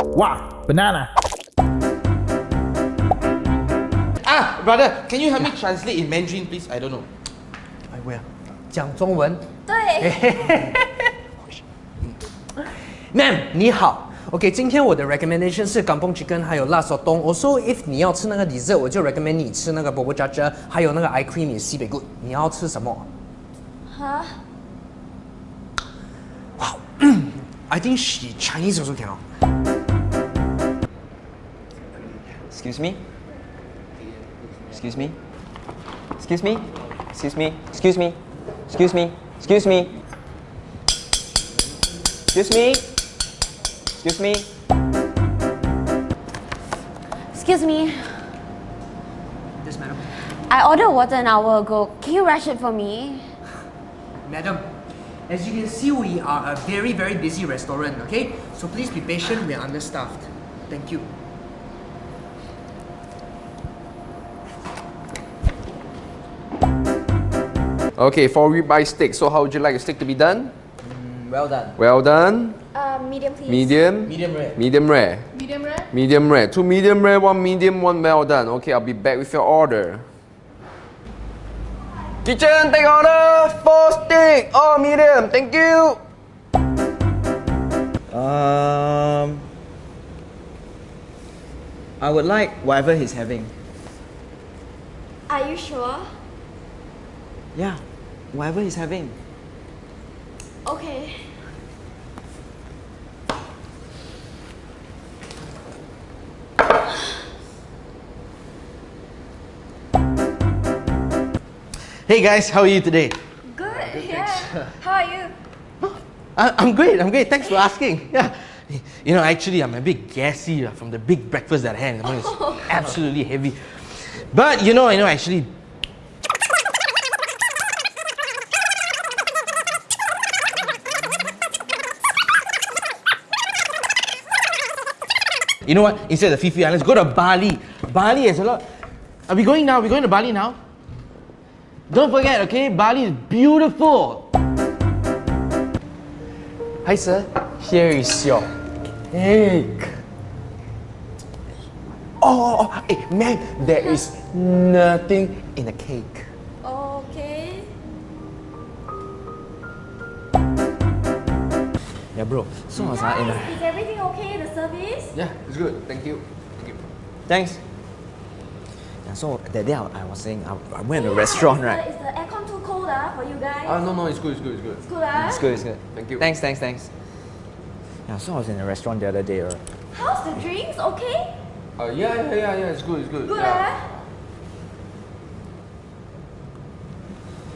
Wow, banana. Ah, brother, can you help me translate in Mandarin, please? I don't know. 哎喂，讲中文。对， Ma'am，你好。OK，今天我的 recommendation 是 Kampung Chicken，还有辣手冬。Also if 你要吃那个 dessert，我就 recommend 你吃那个 Bobo Chacha，还有那个 ice cream 西北 good。你要吃什么哈， ？I think she Chinese also cannot. Excuse me? Excuse me? Excuse me? Excuse me? Excuse me? Excuse me? Excuse me? Excuse me? Excuse me? excuse me. Yes, madam. I ordered water an hour ago. Can you rush it for me? Madam, as you can see, we are a very, very busy restaurant, okay? So please be patient, we're understaffed. Thank you. Okay, for ribeye steak. So how would you like a steak to be done? Well done. Well done. Uh, medium, please. Medium. Medium rare. Medium rare. Medium rare. Medium rare. Two medium rare, one medium, one well done. Okay, I'll be back with your order. Kitchen, take order. Four steak. All medium. Thank you. Um, I would like whatever he's having. Are you sure? Yeah, whatever he's having. Okay. Hey guys, how are you today? Good. Yeah. How are you? I, I'm great, I'm great. Thanks for asking. Yeah. You know, actually, I'm a bit gassy uh, from the big breakfast that I had. in the morning. It's absolutely heavy. But you know, I know actually. You know what? Instead of the Fifi Islands, go to Bali. Bali has a lot. Are we going now? Are we going to Bali now? Don't forget, okay? Bali is beautiful. Hi sir, here is your cake. Oh, oh, oh hey, man, there is nothing in the cake. Yeah, bro. So what's that in is everything okay? The service? Yeah, it's good. Thank you. Thank you. Thanks. Yeah, so that day I, I was saying I, I went to a restaurant, Is right? the, is the aircon too cold ah, for you guys? Ah, no, no, it's good, it's good, it's good. It's good ah. It's good, it's good. Thank you. Thanks, thanks, thanks. Yeah, so I was in a restaurant the other day, right? How's the drinks? Okay? Uh, yeah, yeah, yeah, yeah, it's good, it's good. Good yeah. ah.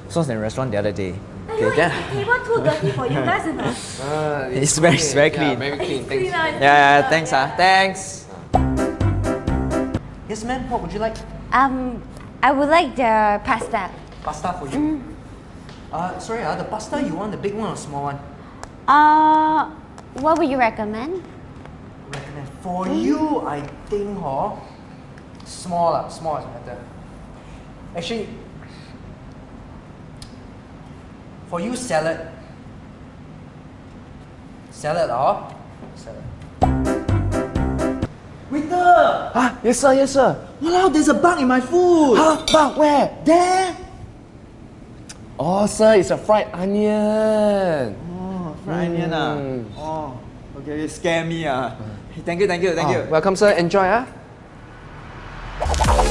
So I was in a restaurant the other day. Are Okay, you is then... the table too dirty for you guys or not? Ah, It's very- it's very Yeah, clean. very clean. It's Thanks. clean ah, Yeah, yeah, thanks, yeah. ah. Thanks. Yes, ma'am, what would you like? Um, I would like the pasta. Pasta for you. Uh, sorry, uh, the pasta, you want the big one or small one? Uh, what would you recommend? Recommend. For you, I think, huh? Small, lah, small is better. Actually, for you, salad. Salad, huh? Salad. Waiter! Ah, yes sir, yes sir. Wow, there's a bug in my food! Huh? Bug where? There! Oh, sir, it's a fried onion. Oh, fried onion ah. Oh, okay, you scare me ah. Thank you, thank you, thank Ah, you. welcome, sir. Enjoy, ah.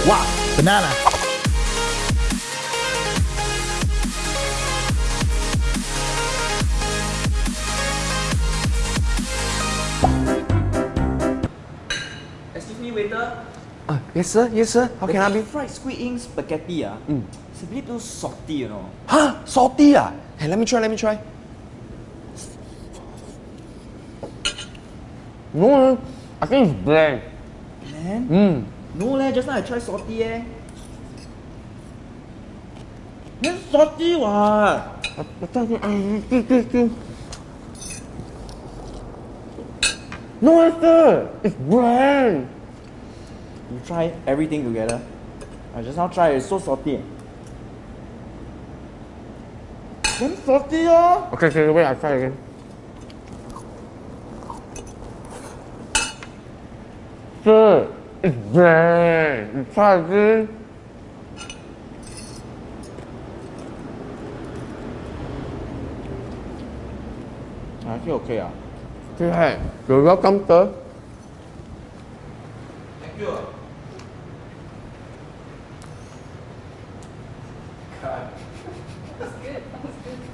Wow, banana. Excuse me, waiter. Ah, yes, sir. Yes, sir. How can I The be? fried squid ink spaghetti ah. It's a bit too salty, you know. Huh? Salty, ah? Hey, let me try. Let me try. No, no, I think it's bland. Man, Mm. no leh. Just now I tried salty eh. It's salty what? No answer. It's brand. You try everything together. I just now try. It's so salty. Damn salty, oh. Okay, okay, wait. I try again. Sir, it's brand. You try again. I feel okay, ah. 对，有 welcome sir。Thank you.